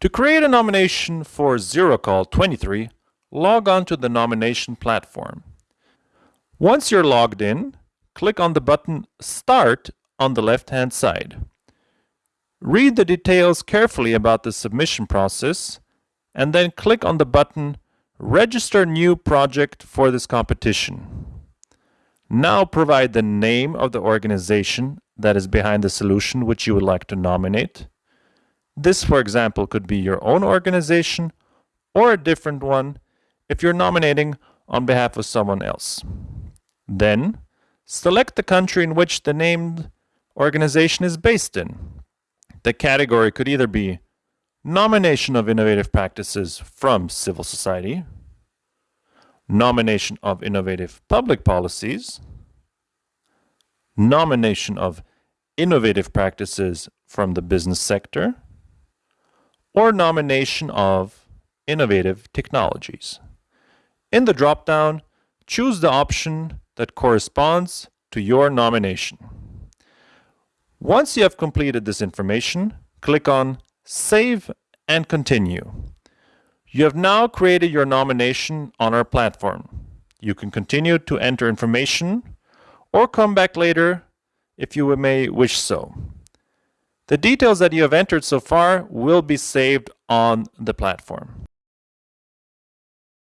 To create a nomination for ZeroCall 23, log on to the nomination platform. Once you're logged in, click on the button Start on the left-hand side. Read the details carefully about the submission process and then click on the button Register New Project for this competition. Now provide the name of the organization that is behind the solution which you would like to nominate. This, for example, could be your own organization or a different one if you're nominating on behalf of someone else. Then, select the country in which the named organization is based in. The category could either be nomination of innovative practices from civil society, nomination of innovative public policies, nomination of innovative practices from the business sector, or nomination of innovative technologies. In the dropdown, choose the option that corresponds to your nomination. Once you have completed this information, click on Save and Continue. You have now created your nomination on our platform. You can continue to enter information or come back later if you may wish so. The details that you have entered so far will be saved on the platform.